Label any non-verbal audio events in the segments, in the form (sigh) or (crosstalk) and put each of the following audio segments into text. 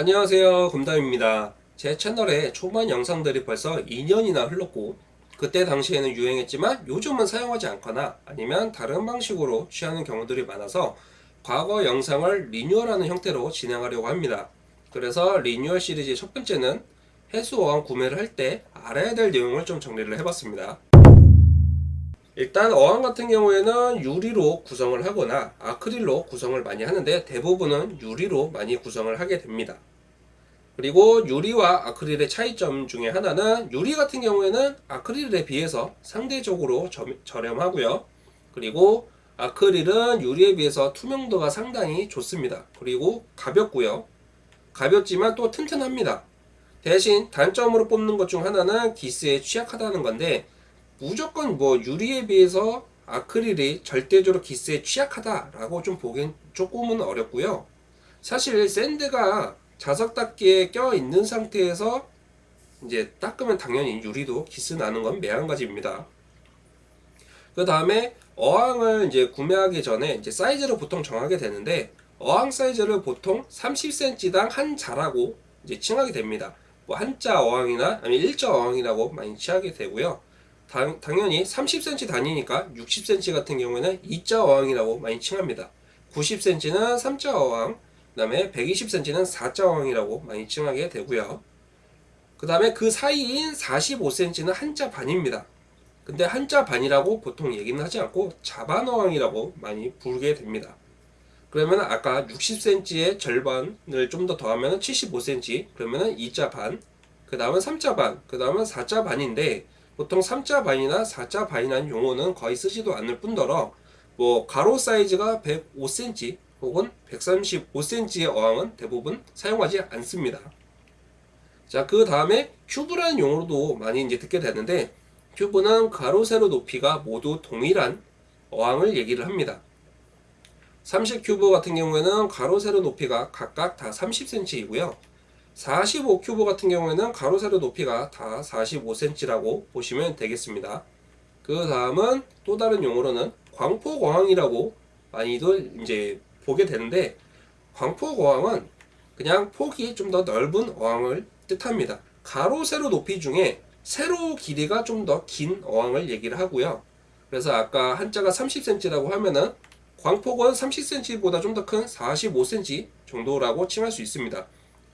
안녕하세요. 금담입니다. 제 채널에 초반 영상들이 벌써 2년이나 흘렀고 그때 당시에는 유행했지만 요즘은 사용하지 않거나 아니면 다른 방식으로 취하는 경우들이 많아서 과거 영상을 리뉴얼하는 형태로 진행하려고 합니다. 그래서 리뉴얼 시리즈의 첫 번째는 해수어항 구매를 할 때 알아야 될 내용을 좀 정리를 해봤습니다. 일단 어항 같은 경우에는 유리로 구성을 하거나 아크릴로 구성을 많이 하는데 대부분은 유리로 많이 구성을 하게 됩니다. 그리고 유리와 아크릴의 차이점 중에 하나는 유리 같은 경우에는 아크릴에 비해서 상대적으로 저렴하고요. 그리고 아크릴은 유리에 비해서 투명도가 상당히 좋습니다. 그리고 가볍고요. 가볍지만 또 튼튼합니다. 대신 단점으로 뽑는 것 중 하나는 기스에 취약하다는 건데 무조건 뭐 유리에 비해서 아크릴이 절대적으로 기스에 취약하다라고 좀 보기엔 조금은 어렵고요. 사실 샌드가 자석 닦기에 껴 있는 상태에서 이제 닦으면 당연히 유리도 기스 나는 건 매한가지입니다. 그 다음에 어항을 이제 구매하기 전에 이제 사이즈를 보통 정하게 되는데 어항 사이즈를 보통 30cm당 한 자라고 이제 칭하게 됩니다. 뭐 한자 어항이나 아니면 일자 어항이라고 많이 칭하게 되고요. 당, 당연히 30cm 단위니까 60cm 같은 경우에는 2자 어항이라고 많이 칭합니다. 90cm는 3자 어항, 그 다음에 120cm는 4자 어항이라고 많이 칭하게 되고요. 그 다음에 그 사이인 45cm는 한자 반입니다. 근데 한자 반이라고 보통 얘기는 하지 않고 자반 어항이라고 많이 부르게 됩니다. 그러면 아까 60cm의 절반을 좀 더 더하면 75cm, 그러면 2자 반, 그 다음은 3자 반, 그 다음은 4자 반인데 보통 3자 반이나 4자 반이라는 용어는 거의 쓰지도 않을 뿐더러 뭐 가로 사이즈가 105cm 혹은 135cm의 어항은 대부분 사용하지 않습니다. 자, 그 다음에 큐브라는 용어로도 많이 이제 듣게 되는데 큐브는 가로 세로 높이가 모두 동일한 어항을 얘기를 합니다. 30큐브 같은 경우에는 가로 세로 높이가 각각 다 30cm이고요. 45큐브 같은 경우에는 가로 세로 높이가 다 45cm라고 보시면 되겠습니다. 그 다음은 또 다른 용어로는 광폭어항이라고 많이들 이제 보게 되는데 광폭어항은 그냥 폭이 좀 더 넓은 어항을 뜻합니다. 가로 세로 높이 중에 세로 길이가 좀 더 긴 어항을 얘기를 하고요. 그래서 아까 한자가 30cm라고 하면은 광폭은 30cm보다 좀 더 큰 45cm 정도라고 칭할 수 있습니다.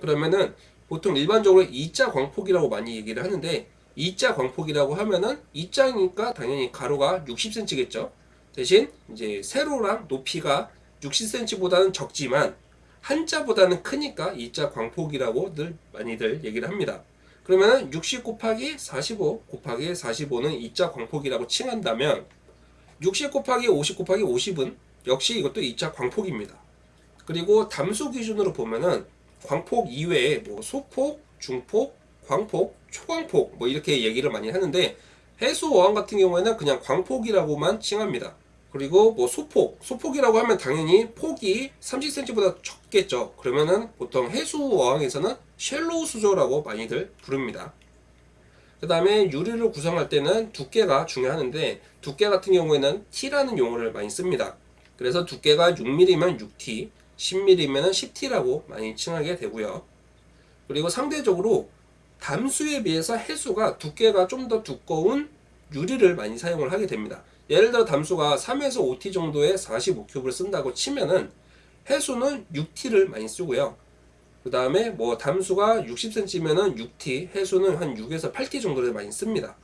그러면은 보통 일반적으로 2자 광폭이라고 많이 얘기를 하는데 2자 광폭이라고 하면은 2자니까 당연히 가로가 60cm겠죠. 대신 이제 세로랑 높이가 60cm보다는 적지만 한자보다는 크니까 2자 광폭이라고 늘 많이들 얘기를 합니다. 그러면 60 곱하기 45 곱하기 45는 2자 광폭이라고 칭한다면 60 곱하기 50 곱하기 50은 역시 이것도 2자 광폭입니다. 그리고 담수 기준으로 보면은 광폭 이외에 뭐 소폭, 중폭, 광폭, 초광폭 뭐 이렇게 얘기를 많이 하는데 해수 어항 같은 경우에는 그냥 광폭이라고만 칭합니다. 그리고 뭐 소폭, 소폭이라고 하면 당연히 폭이 30cm보다 적겠죠. 그러면은 보통 해수 어항에서는 shallow 수조라고 많이들 부릅니다. 그 다음에 유리를 구성할 때는 두께가 중요한데 두께 같은 경우에는 T라는 용어를 많이 씁니다. 그래서 두께가 6mm면 6T, 10mm면 10T라고 많이 칭하게 되고요. 그리고 상대적으로 담수에 비해서 해수가 두께가 좀 더 두꺼운 유리를 많이 사용을 하게 됩니다. 예를 들어 담수가 3에서 5T 정도의 45큐브를 쓴다고 치면은 해수는 6T를 많이 쓰고요. 그 다음에 뭐 담수가 60cm면은 6T, 해수는 한 6에서 8T 정도를 많이 씁니다.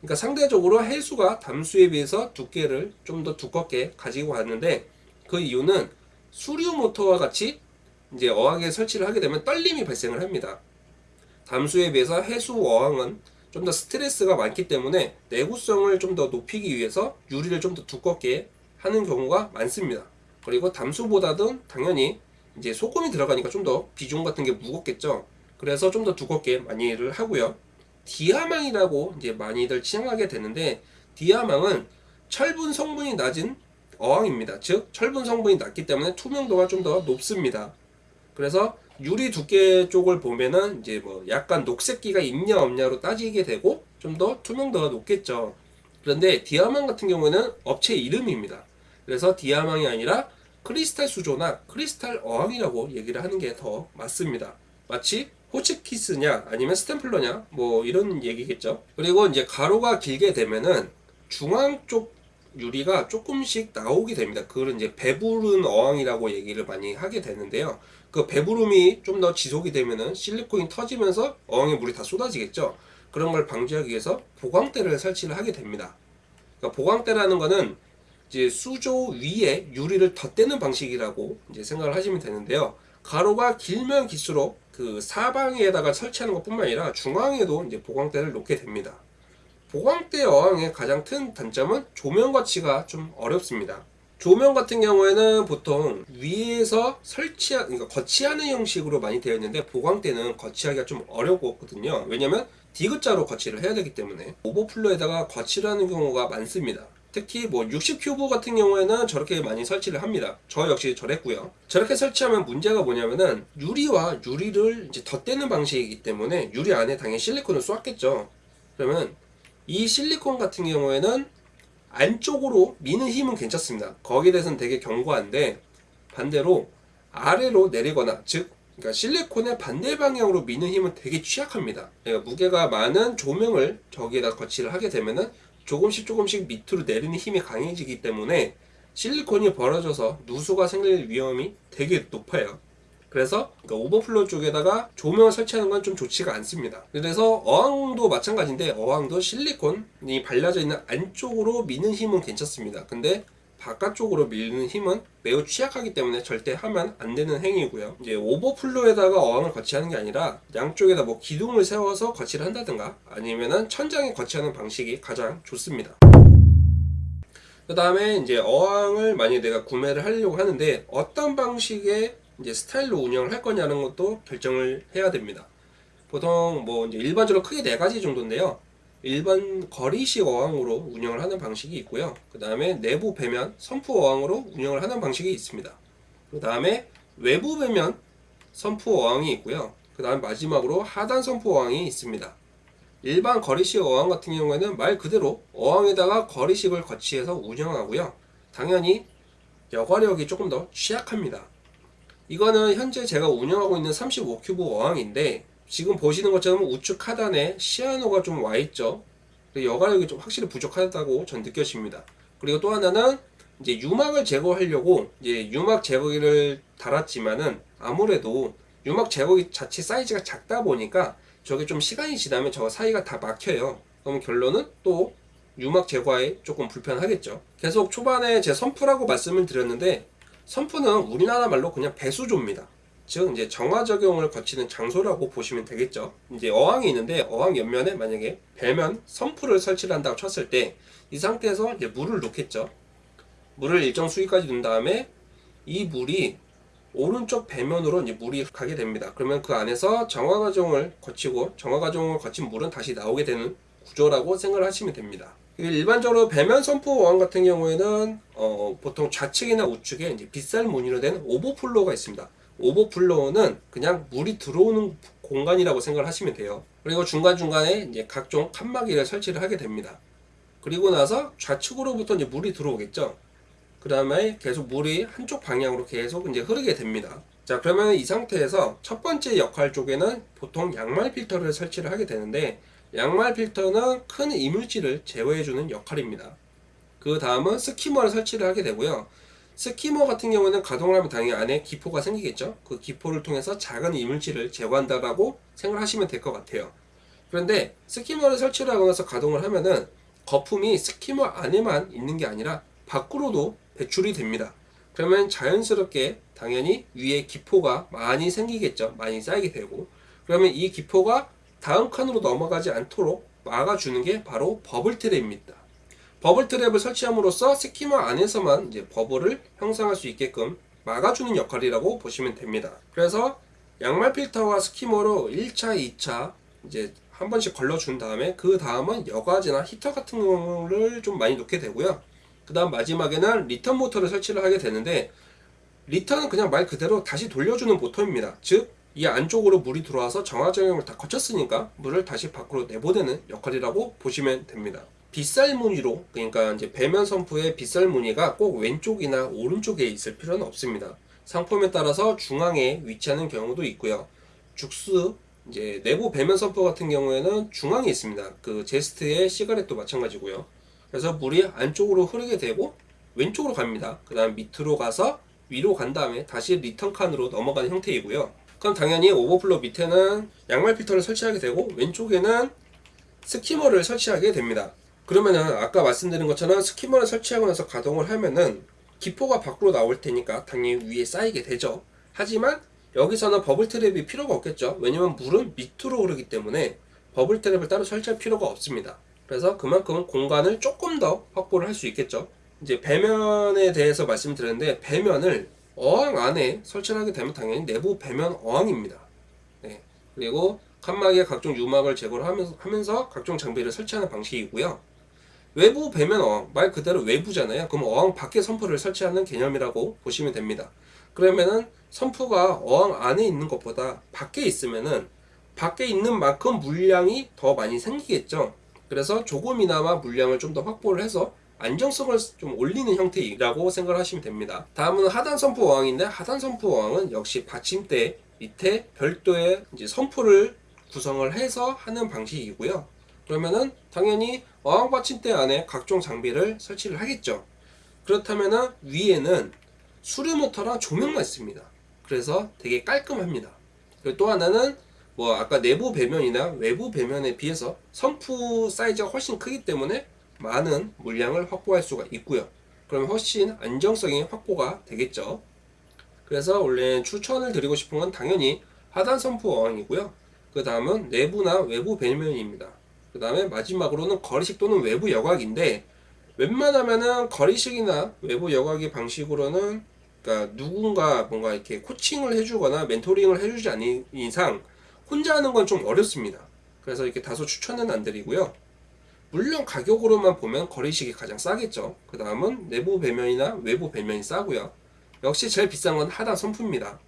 그러니까 상대적으로 해수가 담수에 비해서 두께를 좀 더 두껍게 가지고 왔는데 그 이유는 수류 모터와 같이 이제 어항에 설치를 하게 되면 떨림이 발생을 합니다. 담수에 비해서 해수 어항은 좀 더 스트레스가 많기 때문에 내구성을 좀 더 높이기 위해서 유리를 좀 더 두껍게 하는 경우가 많습니다. 그리고 담수보다는 당연히 이제 소금이 들어가니까 좀 더 비중 같은 게 무겁겠죠. 그래서 좀 더 두껍게 많이를 하고요. 디아망이라고 이제 많이들 칭하게 되는데 디아망은 철분 성분이 낮은 어항입니다. 즉 철분 성분이 낮기 때문에 투명도가 좀 더 높습니다. 그래서 유리 두께 쪽을 보면은 이제 뭐 약간 녹색기가 있냐 없냐로 따지게 되고 좀 더 투명도가 높겠죠. 그런데 디아망 같은 경우는 업체 이름입니다. 그래서 디아망이 아니라 크리스탈 수조나 크리스탈 어항이라고 얘기를 하는 게 더 맞습니다. 마치 호치키스냐 아니면 스탬플러냐 뭐 이런 얘기겠죠. 그리고 이제 가로가 길게 되면은 중앙 쪽 유리가 조금씩 나오게 됩니다. 그걸 이제 배부른 어항이라고 얘기를 많이 하게 되는데요. 그 배부름이 좀 더 지속이 되면은 실리콘이 터지면서 어항에 물이 다 쏟아지겠죠. 그런 걸 방지하기 위해서 보광대를 설치를 하게 됩니다. 그러니까 보광대라는 거는 이제 수조 위에 유리를 덧대는 방식이라고 이제 생각을 하시면 되는데요. 가로가 길면 길수록 그 사방에다가 설치하는 것 뿐만 아니라 중앙에도 이제 보광대를 놓게 됩니다. 보광대 어항의 가장 큰 단점은 조명 거치가 좀 어렵습니다. 조명 같은 경우에는 보통 위에서 설치하, 그러니까 거치하는 형식으로 많이 되어 있는데 보광대는 거치하기가 좀 어렵거든요. 왜냐면 디귿자로 거치를 해야 되기 때문에 오버플로에다가 거치를 하는 경우가 많습니다. 특히 뭐 60큐브 같은 경우에는 저렇게 많이 설치를 합니다. 저 역시 저랬고요. 저렇게 설치하면 문제가 뭐냐면은 유리와 유리를 이제 덧대는 방식이기 때문에 유리 안에 당연히 실리콘을 쏘았겠죠. 그러면 이 실리콘 같은 경우에는 안쪽으로 미는 힘은 괜찮습니다. 거기에 대해서는 되게 견고한데 반대로 아래로 내리거나 즉 그러니까 실리콘의 반대 방향으로 미는 힘은 되게 취약합니다. 그러니까 무게가 많은 조명을 저기에다 거치를 하게 되면은 조금씩 조금씩 밑으로 내리는 힘이 강해지기 때문에 실리콘이 벌어져서 누수가 생길 위험이 되게 높아요. 그래서 그러니까 오버플로 쪽에다가 조명을 설치하는 건 좀 좋지가 않습니다. 그래서 어항도 마찬가지인데 어항도 실리콘이 발라져 있는 안쪽으로 미는 힘은 괜찮습니다. 근데 바깥쪽으로 밀는 힘은 매우 취약하기 때문에 절대 하면 안 되는 행위고요. 이제 오버플로에다가 어항을 거치하는 게 아니라 양쪽에다 뭐 기둥을 세워서 거치를 한다든가 아니면은 천장에 거치하는 방식이 가장 좋습니다. 그 다음에 이제 어항을 만약에 내가 구매를 하려고 하는데 어떤 방식의 이제 스타일로 운영을 할 거냐는 것도 결정을 해야 됩니다. 보통 뭐 이제 일반적으로 크게 네 가지 정도인데요. 일반 거리식 어항으로 운영을 하는 방식이 있고요. 그 다음에 내부 배면 선프 어항으로 운영을 하는 방식이 있습니다. 그 다음에 외부 배면 선프 어항이 있고요. 그 다음 마지막으로 하단 선프 어항이 있습니다. 일반 거리식 어항 같은 경우에는 말 그대로 어항에다가 거리식을 거치해서 운영하고요. 당연히 여과력이 조금 더 취약합니다. 이거는 현재 제가 운영하고 있는 35큐브 어항인데 지금 보시는 것처럼 우측 하단에 시아노가 좀 와 있죠. 여과력이 좀 확실히 부족하다고 전 느껴집니다. 그리고 또 하나는 이제 유막을 제거하려고 이제 유막 제거기를 달았지만은 아무래도 유막 제거기 자체 사이즈가 작다 보니까 저게 좀 시간이 지나면 저 사이가 다 막혀요. 그럼 결론은 또 유막 제거에 조금 불편하겠죠. 계속 초반에 제 선풀하고 말씀을 드렸는데 선풀은 우리나라 말로 그냥 배수조입니다. 즉 이제 정화 적용을 거치는 장소라고 보시면 되겠죠. 이제 어항이 있는데 어항 옆면에 만약에 배면 선풀을 설치를 한다고 쳤을 때 이 상태에서 이제 물을 놓겠죠. 물을 일정 수위까지 넣은 다음에 이 물이 오른쪽 배면으로 이제 물이 가게 됩니다. 그러면 그 안에서 정화 과정을 거치고 정화 과정을 거친 물은 다시 나오게 되는 구조라고 생각을 하시면 됩니다. 일반적으로 배면 sump 어항 같은 경우에는 어, 보통 좌측이나 우측에 이제 빗살 무늬로 된 overflow가 있습니다. overflow는 그냥 물이 들어오는 공간이라고 생각을 하시면 돼요. 그리고 중간중간에 이제 각종 칸막이를 설치를 하게 됩니다. 그리고 나서 좌측으로부터 이제 물이 들어오겠죠. 그 다음에 계속 물이 한쪽 방향으로 계속 이제 흐르게 됩니다. 자, 그러면 이 상태에서 첫 번째 역할 쪽에는 보통 양말 필터를 설치를 하게 되는데 양말 필터는 큰 이물질을 제거해주는 역할입니다. 그 다음은 스키머를 설치를 하게 되고요. 스키머 같은 경우는 가동을 하면 당연히 안에 기포가 생기겠죠. 그 기포를 통해서 작은 이물질을 제거한다라고 생각하시면 될 것 같아요. 그런데 스키머를 설치를 하고 나서 가동을 하면은 거품이 skimmer 안에만 있는 게 아니라 밖으로도 배출이 됩니다. 그러면 자연스럽게 당연히 위에 기포가 많이 생기겠죠. 많이 쌓이게 되고 그러면 이 기포가 다음 칸으로 넘어가지 않도록 막아주는 게 바로 bubble trap입니다. bubble trap을 설치함으로써 skimmer 안에서만 이제 bubble을 형성할 수 있게끔 막아주는 역할이라고 보시면 됩니다. 그래서 양말 필터와 skimmer로 1차, 2차 이제 한 번씩 걸러준 다음에 그 다음은 여과지나 히터 같은 경우를 좀 많이 놓게 되고요. 그 다음 마지막에는 return 모터를 설치를 하게 되는데 return은 그냥 말 그대로 다시 돌려주는 모터입니다. 즉 이 안쪽으로 물이 들어와서 정화작용을 다 거쳤으니까 물을 다시 밖으로 내보내는 역할이라고 보시면 됩니다. 빗살 무늬로 그러니까 이제 배면 sump의 빗살 무늬가 꼭 왼쪽이나 오른쪽에 있을 필요는 없습니다. 상품에 따라서 중앙에 위치하는 경우도 있고요. 죽스 이제 내부 배면 sump 같은 경우에는 중앙에 있습니다. 그 제스트의 시가렛도 마찬가지고요. 그래서 물이 안쪽으로 흐르게 되고 왼쪽으로 갑니다. 그 다음 밑으로 가서 위로 간 다음에 다시 return 칸으로 넘어가는 형태이고요. 그럼 당연히 오버플로 밑에는 양말 필터를 설치하게 되고 왼쪽에는 skimmer를 설치하게 됩니다. 그러면은 아까 말씀드린 것처럼 skimmer를 설치하고 나서 가동을 하면은 기포가 밖으로 나올 테니까 당연히 위에 쌓이게 되죠. 하지만 여기서는 버블 트랩이 필요가 없겠죠. 왜냐면 물은 밑으로 흐르기 때문에 버블 트랩을 따로 설치할 필요가 없습니다. 그래서 그만큼 공간을 조금 더 확보를 할 수 있겠죠. 이제 배면에 대해서 말씀드렸는데 배면을 어항 안에 설치를 하게 되면 당연히 내부 배면 어항입니다. 네. 그리고 칸막이에 각종 유막을 제거를 하면서, 하면서 각종 장비를 설치하는 방식이고요. 외부 배면 어항, 말 그대로 외부잖아요. 그럼 어항 밖에 선프를 설치하는 개념이라고 보시면 됩니다. 그러면은 선프가 어항 안에 있는 것보다 밖에 있으면은 밖에 있는 만큼 물량이 더 많이 생기겠죠. 그래서 조금이나마 물량을 좀 더 확보를 해서 안정성을 좀 올리는 형태라고 생각을 하시면 됩니다. 다음은 하단 선프 어항인데 하단 선프 어항은 역시 받침대 밑에 별도의 이제 선프를 구성을 해서 하는 방식이고요. 그러면은 당연히 어항 받침대 안에 각종 장비를 설치를 하겠죠. 그렇다면은 위에는 수류 모터랑 조명만 있습니다. 그래서 되게 깔끔합니다. 그리고 또 하나는 뭐 아까 내부 배면이나 외부 배면에 비해서 선프 사이즈가 훨씬 크기 때문에 많은 물량을 확보할 수가 있고요. 그러면 훨씬 안정성이 확보가 되겠죠. 그래서 원래 추천을 드리고 싶은 건 당연히 하단 선프 어항이고요. 그 다음은 내부나 외부 배면입니다. 그 다음에 마지막으로는 거리식 또는 외부 여곽인데 웬만하면은 거리식이나 외부 여곽의 방식으로는 그러니까 누군가 뭔가 이렇게 코칭을 해주거나 멘토링을 해주지 않는 이상 혼자 하는 건 좀 어렵습니다. 그래서 이렇게 다소 추천은 안 드리고요. 물론 가격으로만 보면 거리식이 가장 싸겠죠. 그 다음은 내부 배면이나 외부 배면이 싸고요. 역시 제일 비싼 건 하단 선프입니다.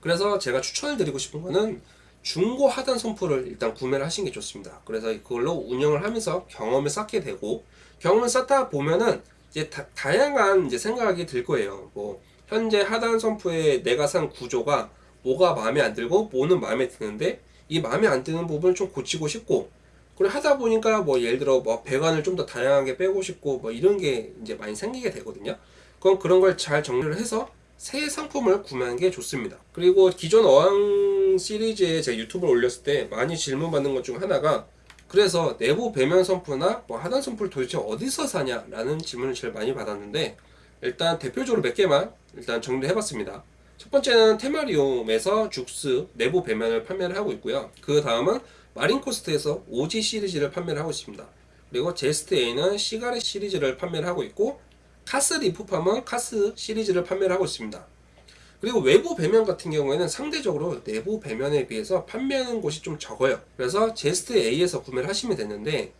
그래서 제가 추천을 드리고 싶은 거는 중고 하단 선프를 일단 구매를 하시는 게 좋습니다. 그래서 그걸로 운영을 하면서 경험을 쌓게 되고 경험을 쌓다 보면은 이제 다, 양한 이제 생각이 들 거예요. 뭐 현재 하단 선프에 내가 산 구조가 뭐가 마음에 안 들고 뭐는 마음에 드는데 이 마음에 안 드는 부분을 좀 고치고 싶고 그리고 하다 보니까 뭐 예를 들어 뭐 배관을 좀 더 다양하게 빼고 싶고 뭐 이런 게 이제 많이 생기게 되거든요. 그럼 그런 걸 잘 정리를 해서 새 상품을 구매하는 게 좋습니다. 그리고 기존 어항 시리즈에 제가 유튜브를 올렸을 때 많이 질문 받는 것 중 하나가 그래서 내부 배면 선프나 뭐 하단 선프를 도대체 어디서 사냐 라는 질문을 제일 많이 받았는데 일단 대표적으로 몇 개만 일단 정리해 봤습니다. 첫 번째는 테마리움에서 죽스 내부 배면을 판매를 하고 있고요. 그 다음은 마린코스트에서 OG 시리즈를 판매를 하고 있습니다. 그리고 제스트 A는 시가렛 시리즈를 판매를 하고 있고 카스 리프팜은 카스 시리즈를 판매를 하고 있습니다. 그리고 외부 배면 같은 경우에는 상대적으로 내부 배면에 비해서 판매하는 곳이 좀 적어요. 그래서 제스트 A에서 구매를 하시면 되는데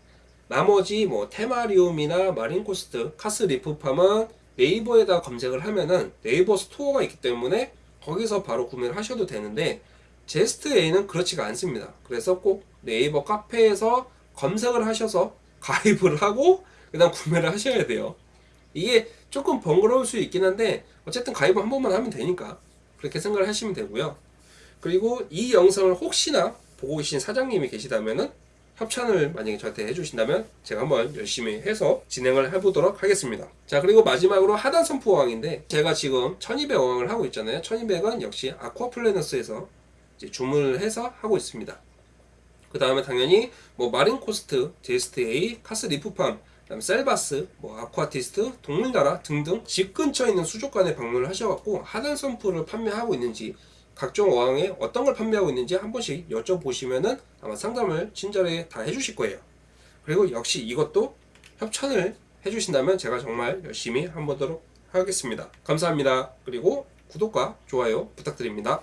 나머지 뭐 테마리움이나 마린코스트, 카스 리프팜은 네이버에다 검색을 하면은 네이버 스토어가 있기 때문에 거기서 바로 구매를 하셔도 되는데 제스트 A는 그렇지가 않습니다. 그래서 꼭 네이버 카페에서 검색을 하셔서 (laughs) 가입을 하고 그 다음 구매를 하셔야 돼요. 이게 조금 번거로울 수 있긴 한데 어쨌든 가입을 한 번만 하면 되니까 그렇게 생각을 하시면 되고요. 그리고 이 영상을 혹시나 보고 계신 사장님이 계시다면은 협찬을 만약에 저한테 해주신다면 제가 한번 열심히 해서 진행을 해보도록 하겠습니다. 자 그리고 마지막으로 하단 선프 어항인데 제가 지금 1200 어항을 하고 있잖아요. 1200은 역시 아쿠아플래너스에서 주문을 해서 하고 있습니다. 그 다음에 당연히 뭐 마린코스트, 제스트 A, 카스 리프팜, 그다음 셀바스, 뭐 아쿠아티스트, 동물나라 등등 집 근처에 있는 수족관에 방문을 하셔갖고 하단 sump를 판매하고 있는지 각종 어항에 어떤 걸 판매하고 있는지 한 번씩 여쭤보시면은 아마 상담을 친절하게 다 해주실 거예요. 그리고 역시 이것도 협찬을 해주신다면 제가 정말 열심히 한번 보도록 하겠습니다. 감사합니다. 그리고 구독과 좋아요 부탁드립니다.